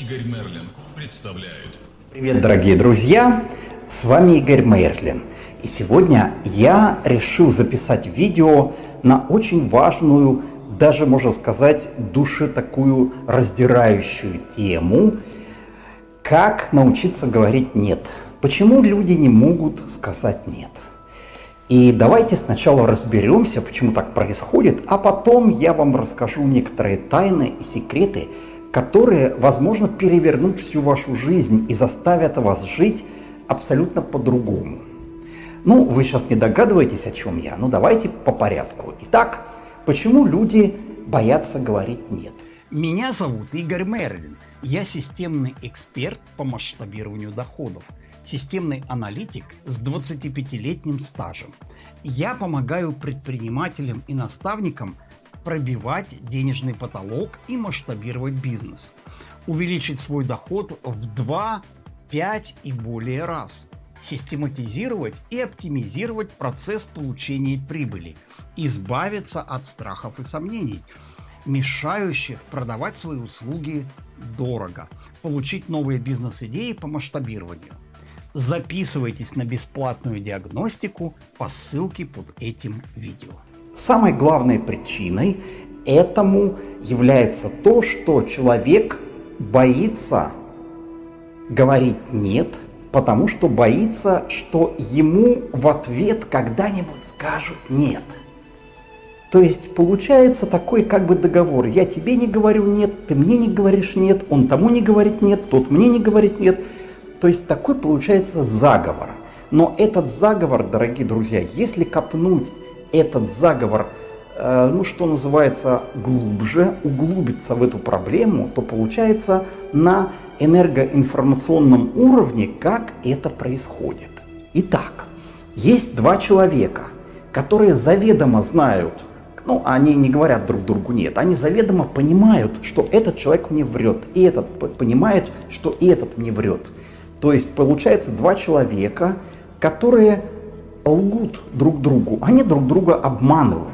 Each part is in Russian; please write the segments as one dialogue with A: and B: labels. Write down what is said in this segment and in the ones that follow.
A: Игорь Мерлин представляет.
B: Привет, дорогие друзья! С вами Игорь Мерлин. И сегодня я решил записать видео на очень важную, даже можно сказать, душе такую раздирающую тему, как научиться говорить «нет». Почему люди не могут сказать «нет»? И давайте сначала разберемся, почему так происходит, а потом я вам расскажу некоторые тайны и секреты, которые, возможно, перевернут всю вашу жизнь и заставят вас жить абсолютно по-другому. Ну, вы сейчас не догадываетесь, о чем я, ну давайте по порядку. Итак, почему люди боятся говорить «нет»?
C: Меня зовут Игорь Мерлин. Я системный эксперт по масштабированию доходов – системный аналитик с 25-летним стажем. Я помогаю предпринимателям и наставникам пробивать денежный потолок и масштабировать бизнес. Увеличить свой доход в 2, 5 и более раз. Систематизировать и оптимизировать процесс получения прибыли. Избавиться от страхов и сомнений, мешающих продавать свои услуги дорого. Получить новые бизнес-идеи по масштабированию. Записывайтесь на бесплатную диагностику по ссылке под этим видео.
B: Самой главной причиной этому является то, что человек боится говорить «нет», потому что боится, что ему в ответ когда-нибудь скажут «нет». То есть получается такой как бы договор. Я тебе не говорю «нет», ты мне не говоришь «нет», он тому не говорит «нет», тот мне не говорит «нет». То есть такой получается заговор. Но этот заговор, дорогие друзья, если копнуть этот заговор, э, ну что называется, глубже, углубиться в эту проблему, то получается на энергоинформационном уровне, как это происходит. Итак, есть два человека, которые заведомо знают, ну, они не говорят друг другу нет, они заведомо понимают, что этот человек мне врет, и этот понимает, что и этот мне врет. То есть получается два человека, которые лгут друг другу, они друг друга обманывают.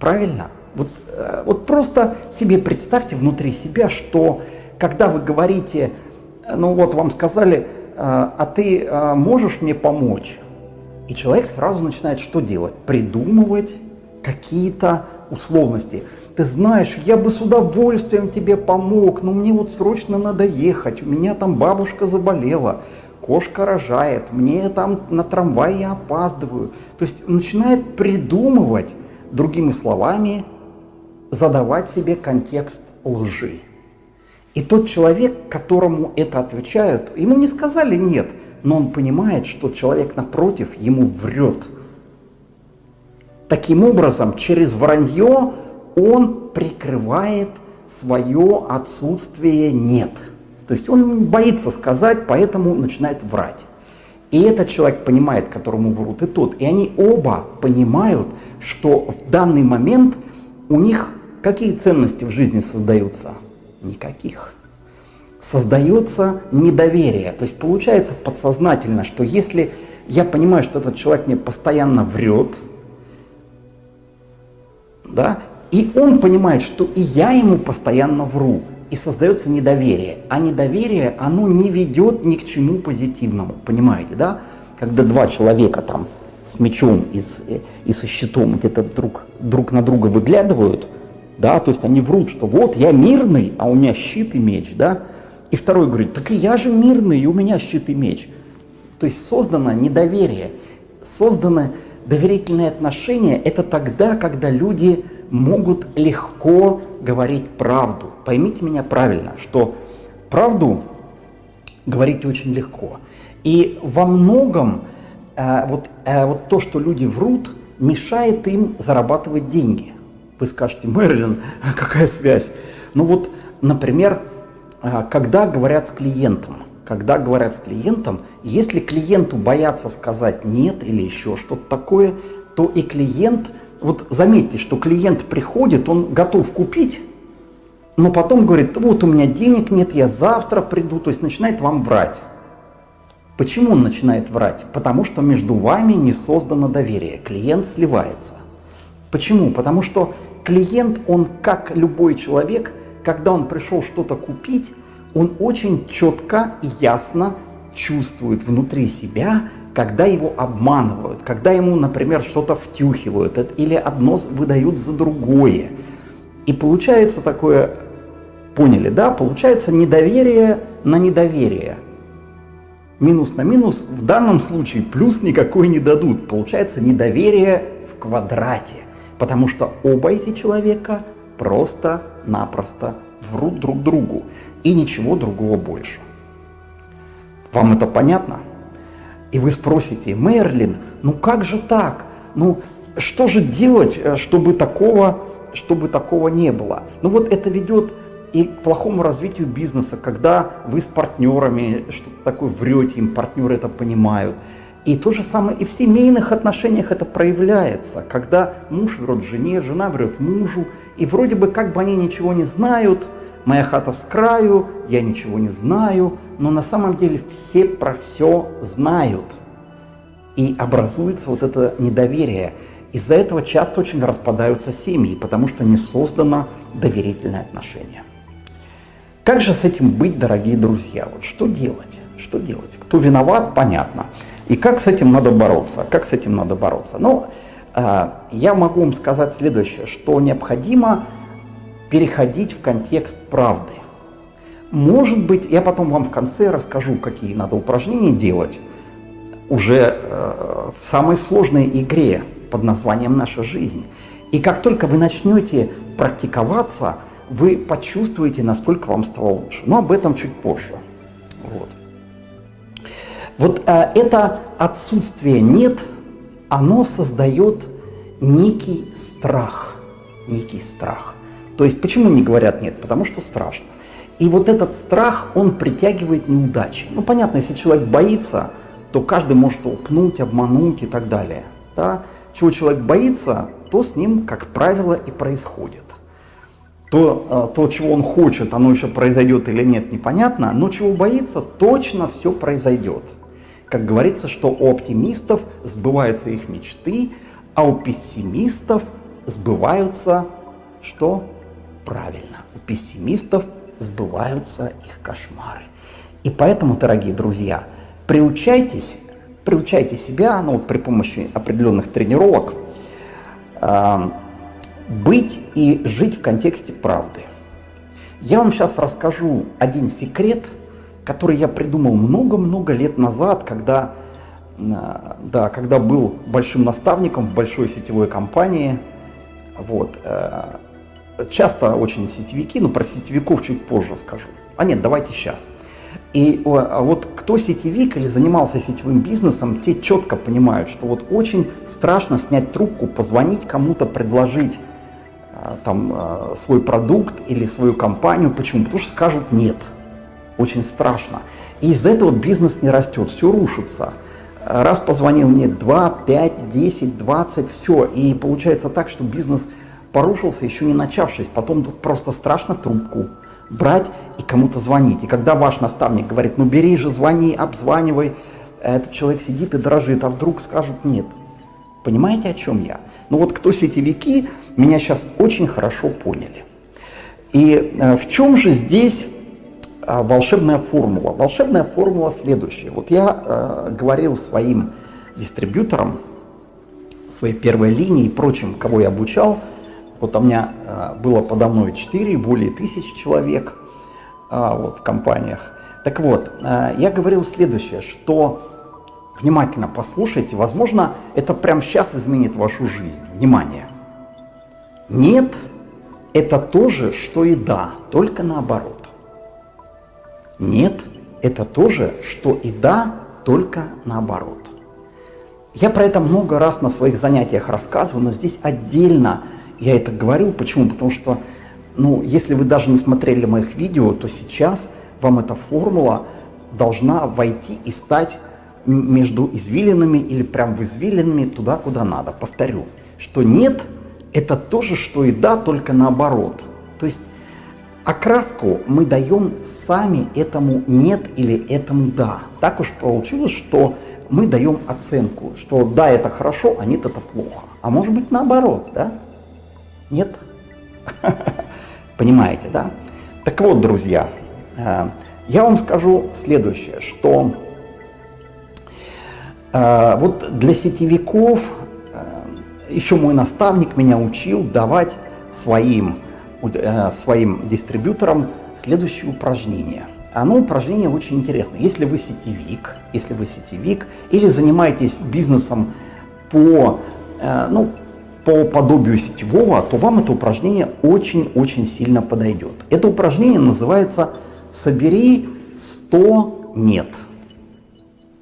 B: Правильно? Вот, э, вот просто себе представьте внутри себя, что когда вы говорите, ну вот вам сказали, э, а ты э, можешь мне помочь? И человек сразу начинает что делать? Придумывать какие-то условности. Ты знаешь, я бы с удовольствием тебе помог, но мне вот срочно надо ехать, у меня там бабушка заболела, кошка рожает, мне там на трамвай я опаздываю. То есть начинает придумывать, другими словами, задавать себе контекст лжи. И тот человек, которому это отвечают, ему не сказали нет, но он понимает, что человек напротив ему врет. Таким образом, через вранье он прикрывает свое отсутствие «нет». То есть он боится сказать, поэтому начинает врать. И этот человек понимает, которому врут, и тот. И они оба понимают, что в данный момент у них какие ценности в жизни создаются? Никаких. Создается недоверие. То есть получается подсознательно, что если я понимаю, что этот человек мне постоянно врет, да, и он понимает, что и я ему постоянно вру. И создается недоверие. А недоверие, оно не ведет ни к чему позитивному. Понимаете, да? Когда два человека там с мечом и, с, и со щитом где-то друг, друг на друга выглядывают, да, то есть они врут, что вот я мирный, а у меня щит и меч, да, и второй говорит, так и я же мирный, и у меня щит и меч. То есть создано недоверие, созданы доверительные отношения, это тогда, когда люди могут легко говорить правду. Поймите меня правильно, что правду говорить очень легко. И во многом э, вот, э, вот то, что люди врут, мешает им зарабатывать деньги. Вы скажете, Мерлин, какая связь? Ну вот, например, э, когда говорят с клиентом, когда говорят с клиентом, если клиенту боятся сказать нет или еще что-то такое, то и клиент вот заметьте, что клиент приходит, он готов купить, но потом говорит, вот у меня денег нет, я завтра приду, то есть начинает вам врать. Почему он начинает врать? Потому что между вами не создано доверие, клиент сливается. Почему? Потому что клиент, он как любой человек, когда он пришел что-то купить, он очень четко и ясно чувствует внутри себя, когда его обманывают, когда ему, например, что-то втюхивают или одно выдают за другое. И получается такое, поняли, да, получается недоверие на недоверие. Минус на минус, в данном случае плюс никакой не дадут. Получается недоверие в квадрате, потому что оба эти человека просто-напросто врут друг другу и ничего другого больше. Вам это понятно? И вы спросите, Мерлин, ну как же так? Ну что же делать, э, чтобы такого, чтобы такого не было? Ну вот это ведет и к плохому развитию бизнеса, когда вы с партнерами что-то такое врете, им партнеры это понимают. И то же самое и в семейных отношениях это проявляется, когда муж врет жене, жена врет мужу, и вроде бы как бы они ничего не знают, моя хата с краю, я ничего не знаю, но на самом деле все про все знают. И образуется вот это недоверие. Из-за этого часто очень распадаются семьи, потому что не создано доверительное отношение. Как же с этим быть, дорогие друзья? Вот что делать? Что делать? Кто виноват, понятно. И как с этим надо бороться? Как с этим надо бороться? Ну, э, я могу вам сказать следующее, что необходимо переходить в контекст правды. Может быть, я потом вам в конце расскажу, какие надо упражнения делать уже э, в самой сложной игре под названием «Наша жизнь». И как только вы начнете практиковаться, вы почувствуете, насколько вам стало лучше. Но об этом чуть позже. Вот, вот э, это отсутствие «нет», оно создает некий страх. Некий страх. То есть почему не говорят «нет»? Потому что страшно. И вот этот страх, он притягивает неудачи. Ну, понятно, если человек боится, то каждый может толкнуть, обмануть и так далее. Да? Чего человек боится, то с ним, как правило, и происходит. То, э, то, чего он хочет, оно еще произойдет или нет, непонятно, но чего боится, точно все произойдет. Как говорится, что у оптимистов сбываются их мечты, а у пессимистов сбываются что? Правильно, у пессимистов сбываются их кошмары. И поэтому, дорогие друзья, приучайтесь, приучайте себя, ну вот при помощи определенных тренировок, э, быть и жить в контексте правды. Я вам сейчас расскажу один секрет, который я придумал много-много лет назад, когда, а, да, когда был большим наставником в большой сетевой компании. Вот. Э, часто очень сетевики, но про сетевиков чуть позже скажу. А нет, давайте сейчас. И а вот кто сетевик или занимался сетевым бизнесом, те четко понимают, что вот очень страшно снять трубку, позвонить кому-то, предложить а, там а, свой продукт или свою компанию. Почему? Потому что скажут нет. Очень страшно. И из-за этого бизнес не растет, все рушится. Раз позвонил нет, два, пять, десять, двадцать, все. И получается так, что бизнес порушился, еще не начавшись. Потом просто страшно трубку брать и кому-то звонить. И когда ваш наставник говорит, ну бери же, звони, обзванивай, этот человек сидит и дрожит, а вдруг скажут нет. Понимаете, о чем я? Ну вот кто сетевики, меня сейчас очень хорошо поняли. И э, в чем же здесь э, волшебная формула? Волшебная формула следующая. Вот я э, говорил своим дистрибьюторам, своей первой линии и прочим, кого я обучал, вот у меня а, было подо мной 4, более тысячи человек а, вот, в компаниях. Так вот, а, я говорил следующее, что внимательно послушайте, возможно, это прямо сейчас изменит вашу жизнь. Внимание! Нет, это то же, что и да, только наоборот. Нет, это то же, что и да, только наоборот. Я про это много раз на своих занятиях рассказываю, но здесь отдельно я это говорю, почему? Потому что, ну, если вы даже не смотрели моих видео, то сейчас вам эта формула должна войти и стать между извилинами или прям в извилинами туда, куда надо. Повторю, что нет – это то же, что и да, только наоборот. То есть окраску мы даем сами этому нет или этому да. Так уж получилось, что мы даем оценку, что да, это хорошо, а нет, это плохо. А может быть наоборот, да? Нет? Понимаете, да? Так вот, друзья, э, Я вам скажу следующее, что э, вот для сетевиков э, еще мой наставник меня учил давать своим, своим дистрибьюторам следующее упражнение. Оно упражнение очень интересное. Если вы сетевик, если вы сетевик или занимаетесь бизнесом по, ну, по подобию сетевого, то вам это упражнение очень-очень сильно подойдет. Это упражнение называется «Собери 100 нет».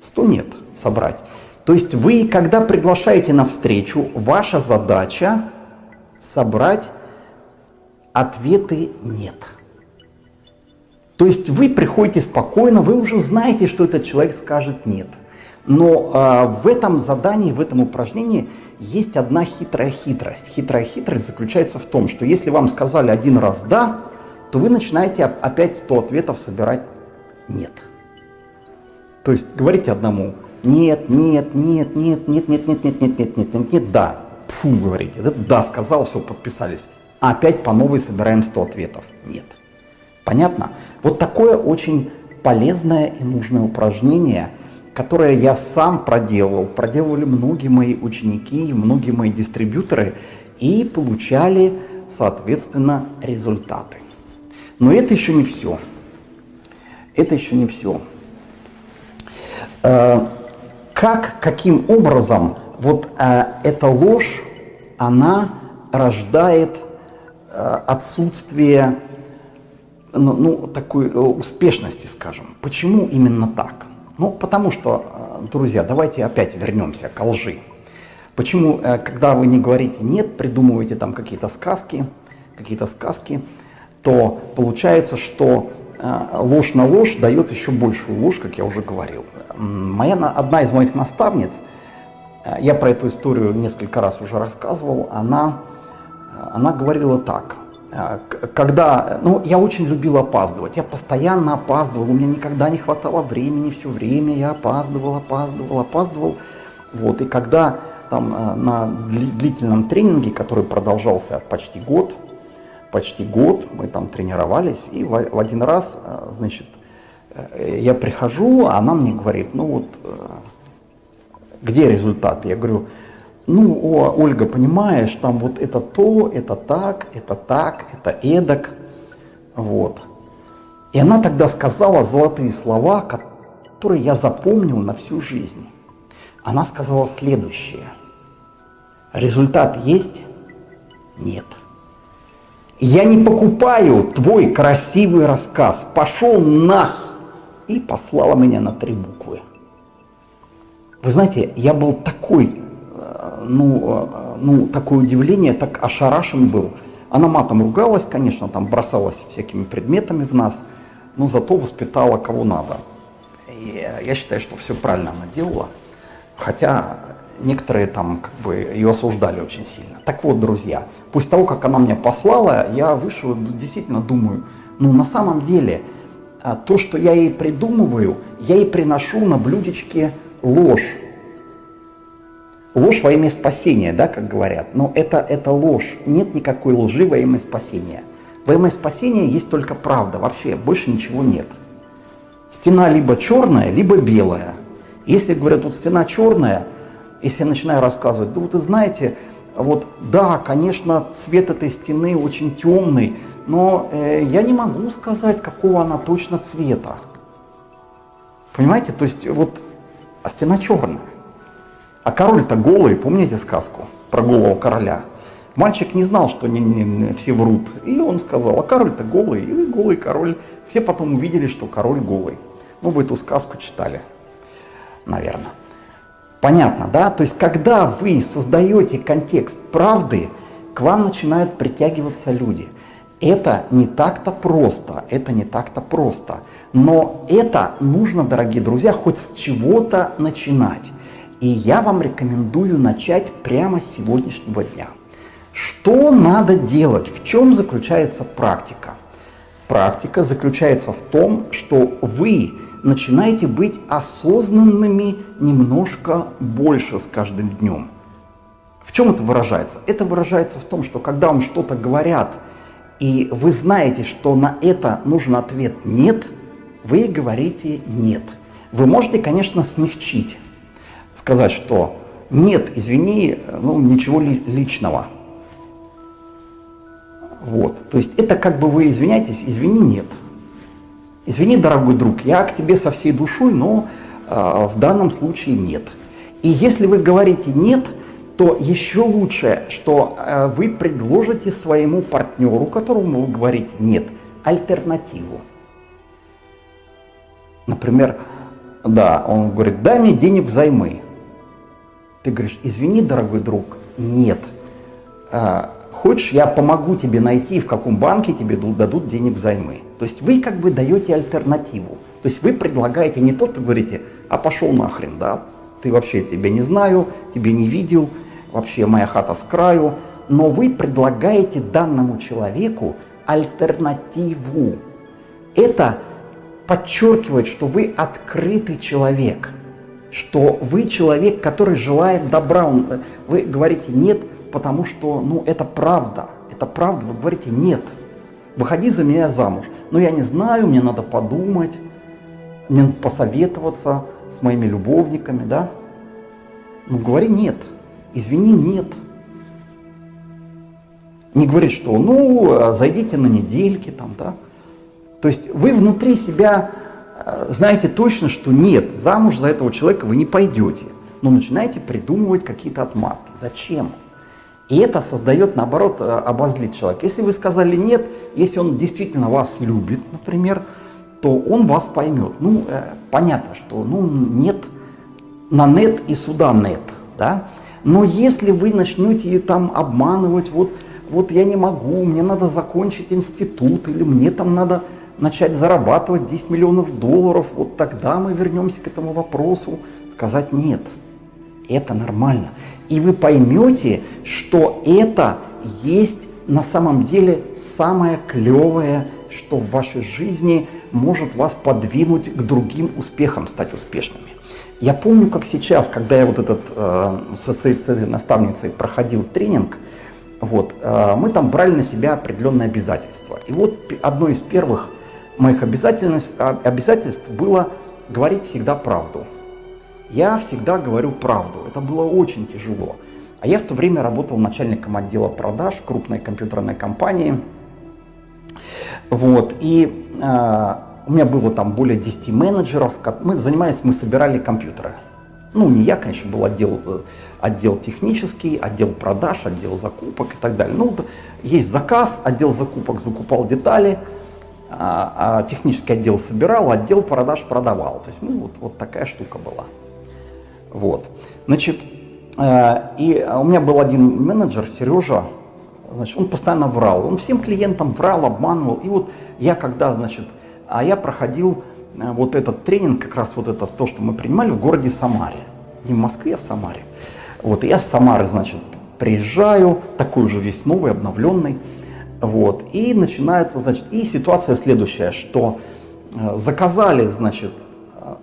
B: 100 нет собрать. То есть вы, когда приглашаете на встречу, ваша задача собрать ответы «нет». То есть вы приходите спокойно, вы уже знаете, что этот человек скажет «нет». Но э, в этом задании, в этом упражнении есть одна хитрая хитрость. Хитрая хитрость заключается в том, что если вам сказали один раз «да», то вы начинаете опять 100 ответов собирать «нет». То есть говорите одному «нет, нет, нет, нет, нет, нет, нет, нет, нет, нет, нет, нет, нет, да». Фу, говорите, да, сказал, все, подписались. А опять по новой собираем 100 ответов. Нет. Понятно? Вот такое очень полезное и нужное упражнение – которое я сам проделывал, проделывали многие мои ученики, многие мои дистрибьюторы и получали, соответственно, результаты. Но это еще не все. Это еще не все. Э, как, каким образом вот э, эта ложь, она рождает э, отсутствие ну, ну, такой успешности, скажем. Почему именно так? Ну, потому что, э, друзья, давайте опять вернемся к лжи. Почему, э, когда вы не говорите «нет», придумываете там какие-то сказки, какие-то сказки, то получается, что э, ложь на ложь дает еще большую ложь, как я уже говорил. Моя, одна из моих наставниц, я про эту историю несколько раз уже рассказывал, она, она говорила так – когда, ну, я очень любил опаздывать, я постоянно опаздывал, у меня никогда не хватало времени, все время я опаздывал, опаздывал, опаздывал. Вот, и когда там э, на длительном тренинге, который продолжался почти год, почти год, мы там тренировались, и в один раз, э, значит, э, я прихожу, а она мне говорит, ну вот, где результат? Я говорю, ну, о, Ольга, понимаешь, там вот это то, это так, это так, это эдак, вот. И она тогда сказала золотые слова, которые я запомнил на всю жизнь. Она сказала следующее. Результат есть? Нет. Я не покупаю твой красивый рассказ. Пошел нах! И послала меня на три буквы. Вы знаете, я был такой ну, ну, такое удивление, так ошарашен был. Она матом ругалась, конечно, там бросалась всякими предметами в нас, но зато воспитала кого надо. И я считаю, что все правильно она делала, хотя некоторые там как бы ее осуждали очень сильно. Так вот, друзья, после того, как она меня послала, я вышел действительно думаю, ну на самом деле а, то, что я ей придумываю, я ей приношу на блюдечке ложь. Ложь во имя спасения, да, как говорят, но это, это ложь. Нет никакой лжи во имя спасения. Во имя спасения есть только правда, вообще больше ничего нет. Стена либо черная, либо белая. Если говорят, вот стена черная, если я начинаю рассказывать, да вот вы знаете, вот да, конечно, цвет этой стены очень темный, но э, я не могу сказать, какого она точно цвета. Понимаете, то есть вот, а стена черная. А король-то голый, помните сказку про голого короля? Мальчик не знал, что не, не, все врут. И он сказал, а король-то голый, и голый король. Все потом увидели, что король голый. Ну, вы эту сказку читали, наверное. Понятно, да? То есть, когда вы создаете контекст правды, к вам начинают притягиваться люди. Это не так-то просто, это не так-то просто. Но это нужно, дорогие друзья, хоть с чего-то начинать. И я вам рекомендую начать прямо с сегодняшнего дня. Что надо делать? В чем заключается практика? Практика заключается в том, что вы начинаете быть осознанными немножко больше с каждым днем. В чем это выражается? Это выражается в том, что когда вам что-то говорят, и вы знаете, что на это нужен ответ «нет», вы говорите «нет». Вы можете, конечно, смягчить, сказать, что «нет, извини, ну, ничего ли, личного». Вот, то есть это как бы вы извиняетесь, извини, нет. Извини, дорогой друг, я к тебе со всей душой, но э, в данном случае нет. И если вы говорите нет, то еще лучше, что э, вы предложите своему партнеру, которому вы говорите нет, альтернативу. Например, да, он говорит, дай мне денег взаймы. Ты говоришь, извини, дорогой друг, нет. А, хочешь, я помогу тебе найти, в каком банке тебе дадут денег взаймы. То есть вы как бы даете альтернативу. То есть вы предлагаете не то, что говорите, а пошел нахрен, да, ты вообще тебя не знаю, тебя не видел, вообще моя хата с краю, но вы предлагаете данному человеку альтернативу. Это подчеркивает, что вы открытый человек, что вы человек, который желает добра. Вы говорите «нет», потому что ну, это правда, это правда, вы говорите «нет». Выходи за меня замуж. Но я не знаю, мне надо подумать, мне надо посоветоваться с моими любовниками, да? Ну, говори «нет». Извини, нет. Не говорит, что ну, зайдите на недельки там, да. То есть вы внутри себя э, знаете точно, что нет, замуж за этого человека вы не пойдете. Но начинаете придумывать какие-то отмазки. Зачем? И это создает, наоборот, э, обозлить человека. Если вы сказали нет, если он действительно вас любит, например, то он вас поймет. Ну, э, понятно, что ну, нет на нет и сюда нет. Да? Но если вы начнете там обманывать, вот, вот я не могу, мне надо закончить институт, или мне там надо начать зарабатывать 10 миллионов долларов, вот тогда мы вернемся к этому вопросу, сказать нет. Это нормально. И вы поймете, что это есть на самом деле самое клевое, что в вашей жизни может вас подвинуть к другим успехам, стать успешными. Я помню, как сейчас, когда я вот этот э, с этой наставницей проходил тренинг, вот, э, мы там брали на себя определенные обязательства. И вот одно из первых моих обязательств, а, обязательств было говорить всегда правду. Я всегда говорю правду. Это было очень тяжело. А я в то время работал начальником отдела продаж крупной компьютерной компании. Вот, и э, у меня было там более 10 менеджеров. Мы занимались, мы собирали компьютеры. Ну, не я, конечно, был отдел, э, отдел технический, отдел продаж, отдел закупок и так далее. Ну, есть заказ, отдел закупок закупал детали, а, а технический отдел собирал, отдел продаж продавал. То есть, ну, вот, вот такая штука была. Вот. Значит, э, и у меня был один менеджер, Сережа, значит, он постоянно врал. Он всем клиентам врал, обманывал. И вот я когда, значит, а я проходил э, вот этот тренинг, как раз вот это то, что мы принимали в городе Самаре. Не в Москве, а в Самаре. Вот, и я с Самары, значит, приезжаю, такой уже весь новый, обновленный. Вот, и начинается, значит, и ситуация следующая, что э, заказали, значит,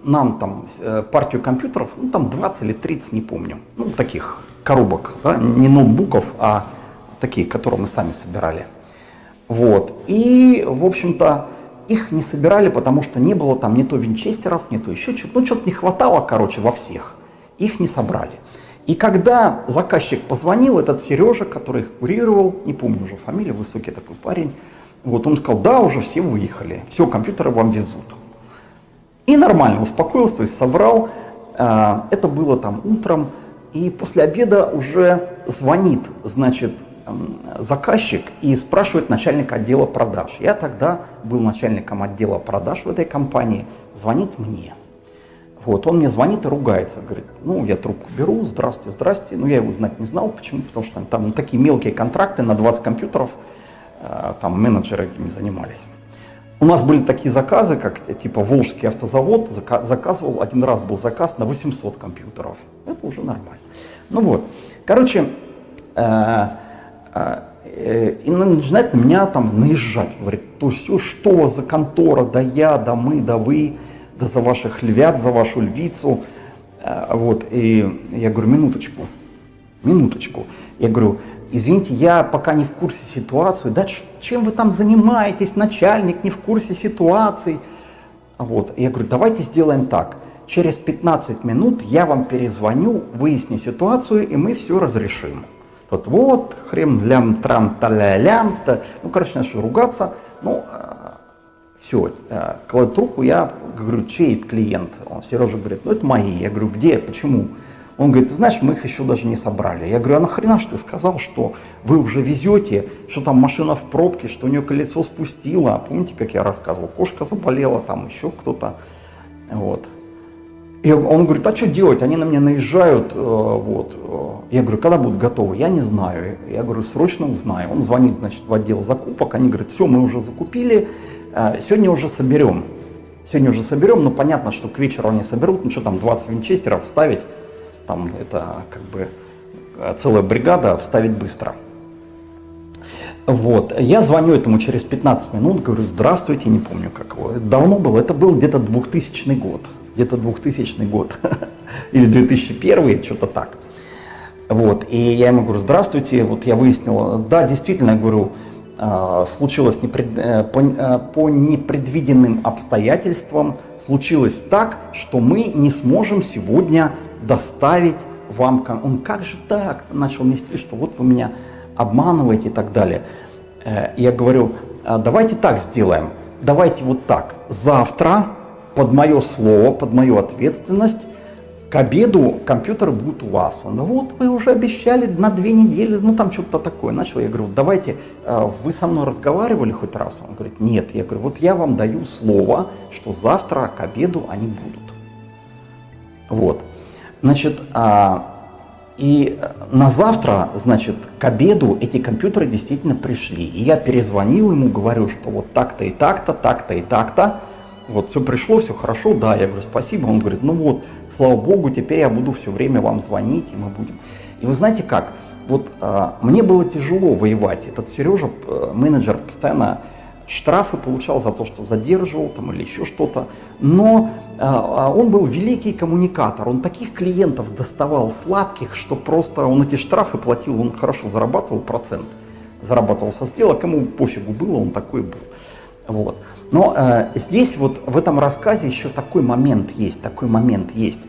B: нам там э, партию компьютеров, ну там 20 или 30, не помню, ну таких коробок, да, не ноутбуков, а такие, которые мы сами собирали. Вот, и, в общем-то, их не собирали, потому что не было там ни то винчестеров, ни то еще что-то. Ну, что-то не хватало, короче, во всех. Их не собрали. И когда заказчик позвонил, этот Сережа, который их курировал, не помню уже фамилию, высокий такой парень, вот он сказал, да, уже все выехали, все, компьютеры вам везут. И нормально успокоился, то есть собрал. А, это было там утром, и после обеда уже звонит, значит, заказчик и спрашивает начальника отдела продаж. Я тогда был начальником отдела продаж в этой компании, звонит мне. Вот, он мне звонит и ругается, говорит, ну, я трубку беру, здрасте, здрасте. Ну, я его знать не знал, почему, потому что там ну, такие мелкие контракты на 20 компьютеров, э, там менеджеры этими занимались. У нас были такие заказы, как типа Волжский автозавод заказывал, один раз был заказ на 800 компьютеров. Это уже нормально. Ну вот, короче, э, а, э, и начинает на меня там наезжать, говорит, то все, что за контора, да я, да мы, да вы, да за ваших львят, за вашу львицу. А, вот, и я говорю, минуточку, минуточку. Я говорю, извините, я пока не в курсе ситуации. Да чем вы там занимаетесь, начальник не в курсе ситуации? Вот. Я говорю, давайте сделаем так. Через 15 минут я вам перезвоню, выясню ситуацию, и мы все разрешим. Тот вот, хрем, лям, трам, таля, лям, та. ну, короче, начал ругаться. Ну, все, кладу трубку, я говорю, чей это клиент? Он, Сережа говорит, ну, это мои. Я говорю, где, почему? Он говорит, ты знаешь, мы их еще даже не собрали. Я говорю, а нахрена ж ты сказал, что вы уже везете, что там машина в пробке, что у нее колесо спустило. Помните, как я рассказывал, кошка заболела, там еще кто-то. Вот. И он говорит, а что делать? Они на меня наезжают. Э, вот. Я говорю, когда будут готовы? Я не знаю. Я говорю, срочно узнаю. Он звонит, значит, в отдел закупок. Они говорят, все, мы уже закупили, э, сегодня уже соберем. Сегодня уже соберем, но понятно, что к вечеру они соберут, ну что там, 20 винчестеров вставить там это как бы э, целая бригада, вставить быстро. Вот, я звоню этому через 15 минут, говорю, здравствуйте, не помню как его, давно было, это был где-то 2000 год, где-то 2000 год, или 2001, что-то так. Вот, и я ему говорю, здравствуйте, вот я выяснил, да, действительно, говорю, а, случилось непред... Э, по, э, по непредвиденным обстоятельствам, случилось так, что мы не сможем сегодня доставить вам, он как же так, начал нести, что вот вы меня обманываете и так далее. Э, я говорю, «А давайте так сделаем, давайте вот так, завтра под мое слово, под мою ответственность, к обеду компьютер будет у вас. Он, вот вы уже обещали на две недели, ну там что-то такое. Начал, я говорю, давайте, э, вы со мной разговаривали хоть раз? Он говорит, нет. Я говорю, вот я вам даю слово, что завтра к обеду они будут. Вот. Значит, а, и на завтра, значит, к обеду эти компьютеры действительно пришли. И я перезвонил ему, говорю, что вот так-то и так-то, так-то и так-то. Вот все пришло, все хорошо, да, я говорю, спасибо. Он говорит, ну вот, слава богу, теперь я буду все время вам звонить, и мы будем. И вы знаете как, вот а, мне было тяжело воевать. Этот Сережа, менеджер, постоянно штрафы получал за то, что задерживал там или еще что-то. Но а, он был великий коммуникатор, он таких клиентов доставал сладких, что просто он эти штрафы платил, он хорошо зарабатывал процент, зарабатывал со сделок, ему пофигу было, он такой был. Вот. Но э, здесь вот в этом рассказе еще такой момент есть, такой момент есть.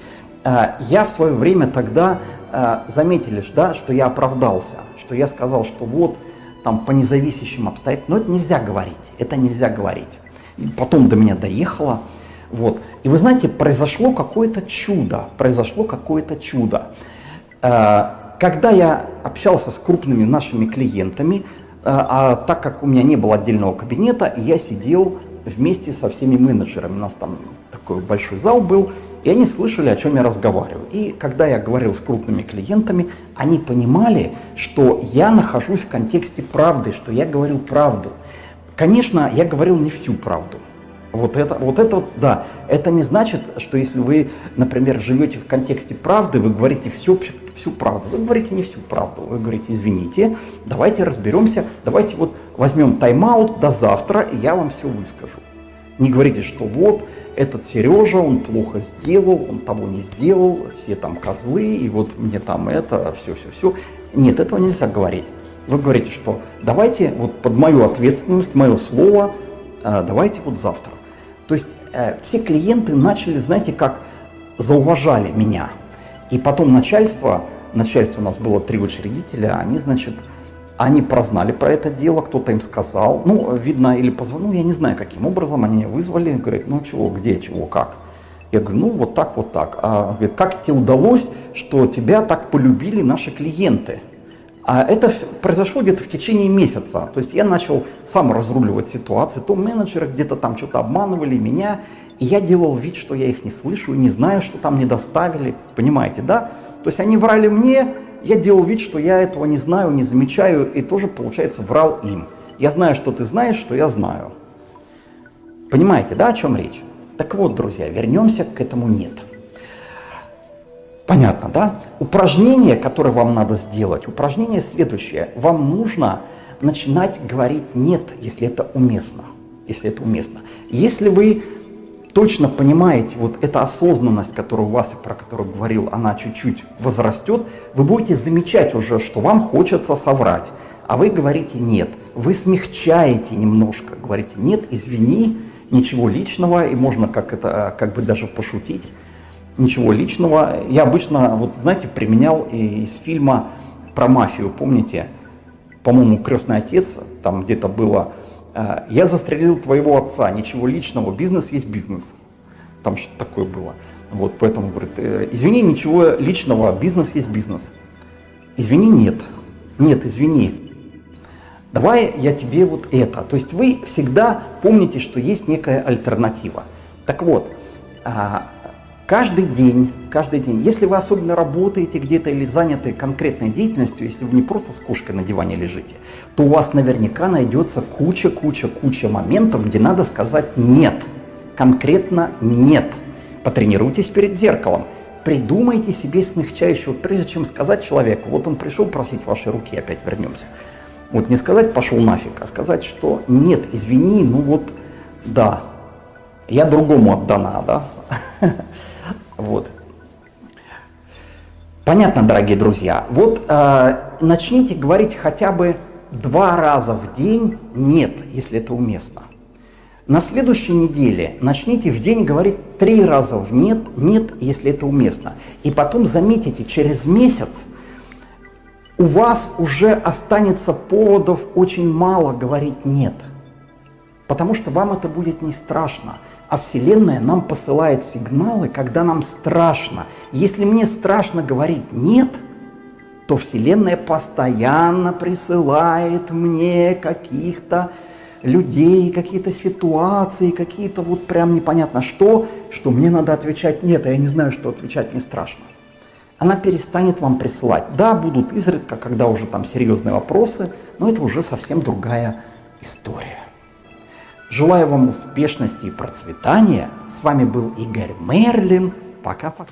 B: Э, я в свое время тогда э, заметили, да, что я оправдался, что я сказал, что вот там по независящим обстоятельствам, но это нельзя говорить, это нельзя говорить. И потом до меня доехало, вот. И вы знаете, произошло какое-то чудо, произошло какое-то чудо. Э, когда я общался с крупными нашими клиентами, э, а так как у меня не было отдельного кабинета, я сидел вместе со всеми менеджерами, у нас там такой большой зал был, и они слышали, о чем я разговариваю. И когда я говорил с крупными клиентами, они понимали, что я нахожусь в контексте правды, что я говорю правду. Конечно, я говорил не всю правду. Вот это, вот это да, это не значит, что если вы, например, живете в контексте правды, вы говорите всю, всю правду. Вы говорите не всю правду, вы говорите, извините, давайте разберемся, давайте вот возьмем тайм-аут до завтра, и я вам все выскажу. Не говорите, что вот, этот Сережа, он плохо сделал, он того не сделал, все там козлы, и вот мне там это, все-все-все. Нет, этого нельзя говорить. Вы говорите, что давайте вот под мою ответственность, мое слово, э, давайте вот завтра. То есть э, все клиенты начали, знаете, как зауважали меня. И потом начальство, начальство у нас было три учредителя, они, значит, они прознали про это дело, кто-то им сказал, ну, видно, или позвонил, я не знаю, каким образом, они меня вызвали, говорят, ну, чего, где, чего, как. Я говорю, ну, вот так, вот так. А говорит, как тебе удалось, что тебя так полюбили наши клиенты? А это произошло где-то в течение месяца. То есть я начал сам разруливать ситуацию. То менеджеры где-то там что-то обманывали меня, и я делал вид, что я их не слышу, не знаю, что там не доставили. Понимаете, да? То есть они врали мне, я делал вид, что я этого не знаю, не замечаю, и тоже, получается, врал им. Я знаю, что ты знаешь, что я знаю. Понимаете, да, о чем речь? Так вот, друзья, вернемся к этому «нет». Понятно, да? Упражнение, которое вам надо сделать, упражнение следующее. Вам нужно начинать говорить «нет», если это уместно. Если это уместно. Если вы точно понимаете, вот эта осознанность, которую у вас, про которую говорил, она чуть-чуть возрастет, вы будете замечать уже, что вам хочется соврать, а вы говорите «нет». Вы смягчаете немножко, говорите «нет, извини, ничего личного, и можно как это, как бы даже пошутить, ничего личного. Я обычно, вот знаете, применял из фильма про мафию, помните, по-моему, «Крестный отец», там где-то было, я застрелил твоего отца, ничего личного, бизнес есть бизнес. Там что-то такое было. Вот, поэтому говорит, «Э, извини, ничего личного, бизнес есть бизнес. Извини, нет. Нет, извини. Давай я тебе вот это. То есть вы всегда помните, что есть некая альтернатива. Так вот, а, каждый день, каждый день, если вы особенно работаете где-то или заняты конкретной деятельностью, если вы не просто с кошкой на диване лежите, то у вас наверняка найдется куча-куча-куча моментов, где надо сказать «нет». Конкретно «нет». Потренируйтесь перед зеркалом. Придумайте себе смягчающего, прежде чем сказать человеку, вот он пришел просить ваши руки, опять вернемся. Вот не сказать пошел нафиг, а сказать, что нет, извини, ну вот, да, я другому отдана, да. Вот. Понятно, дорогие друзья. Вот э, начните говорить хотя бы два раза в день «нет», если это уместно. На следующей неделе начните в день говорить три раза в «нет», «нет», если это уместно. И потом заметите, через месяц у вас уже останется поводов очень мало говорить «нет». Потому что вам это будет не страшно. А Вселенная нам посылает сигналы, когда нам страшно. Если мне страшно говорить «нет», то Вселенная постоянно присылает мне каких-то людей, какие-то ситуации, какие-то вот прям непонятно что, что мне надо отвечать нет, а я не знаю, что отвечать не страшно. Она перестанет вам присылать. Да, будут изредка, когда уже там серьезные вопросы, но это уже совсем другая история. Желаю вам успешности и процветания. С вами был Игорь Мерлин. Пока-пока.